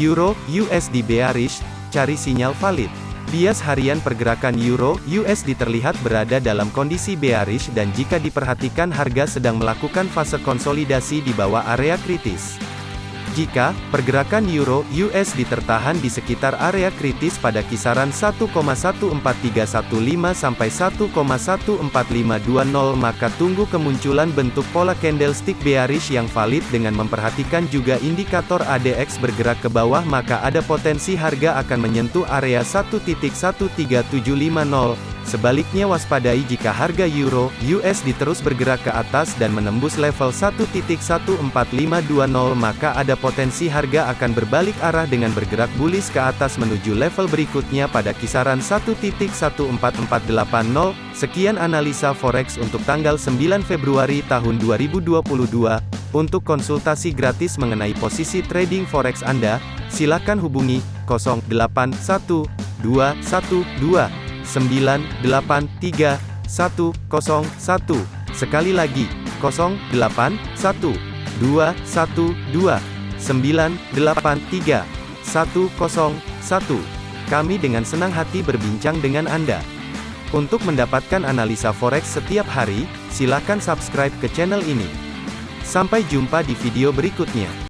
Euro USD bearish, cari sinyal valid. Bias harian pergerakan Euro USD terlihat berada dalam kondisi bearish dan jika diperhatikan harga sedang melakukan fase konsolidasi di bawah area kritis. Jika pergerakan euro USD tertahan di sekitar area kritis pada kisaran 1,14315 sampai 1,14520 maka tunggu kemunculan bentuk pola candlestick bearish yang valid dengan memperhatikan juga indikator ADX bergerak ke bawah maka ada potensi harga akan menyentuh area 1.13750 Sebaliknya waspadai jika harga euro USD terus bergerak ke atas dan menembus level 1.14520 maka ada potensi harga akan berbalik arah dengan bergerak bullish ke atas menuju level berikutnya pada kisaran 1.14480. Sekian analisa forex untuk tanggal 9 Februari tahun 2022. Untuk konsultasi gratis mengenai posisi trading forex Anda, silakan hubungi 081212 983 101. Sekali lagi, 081 212 983 101. Kami dengan senang hati berbincang dengan Anda. Untuk mendapatkan analisa forex setiap hari, silakan subscribe ke channel ini. Sampai jumpa di video berikutnya.